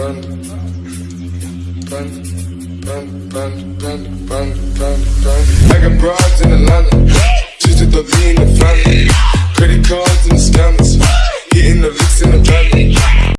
I got in the lean in the. Credit cards and scammers, hitting the licks in the family.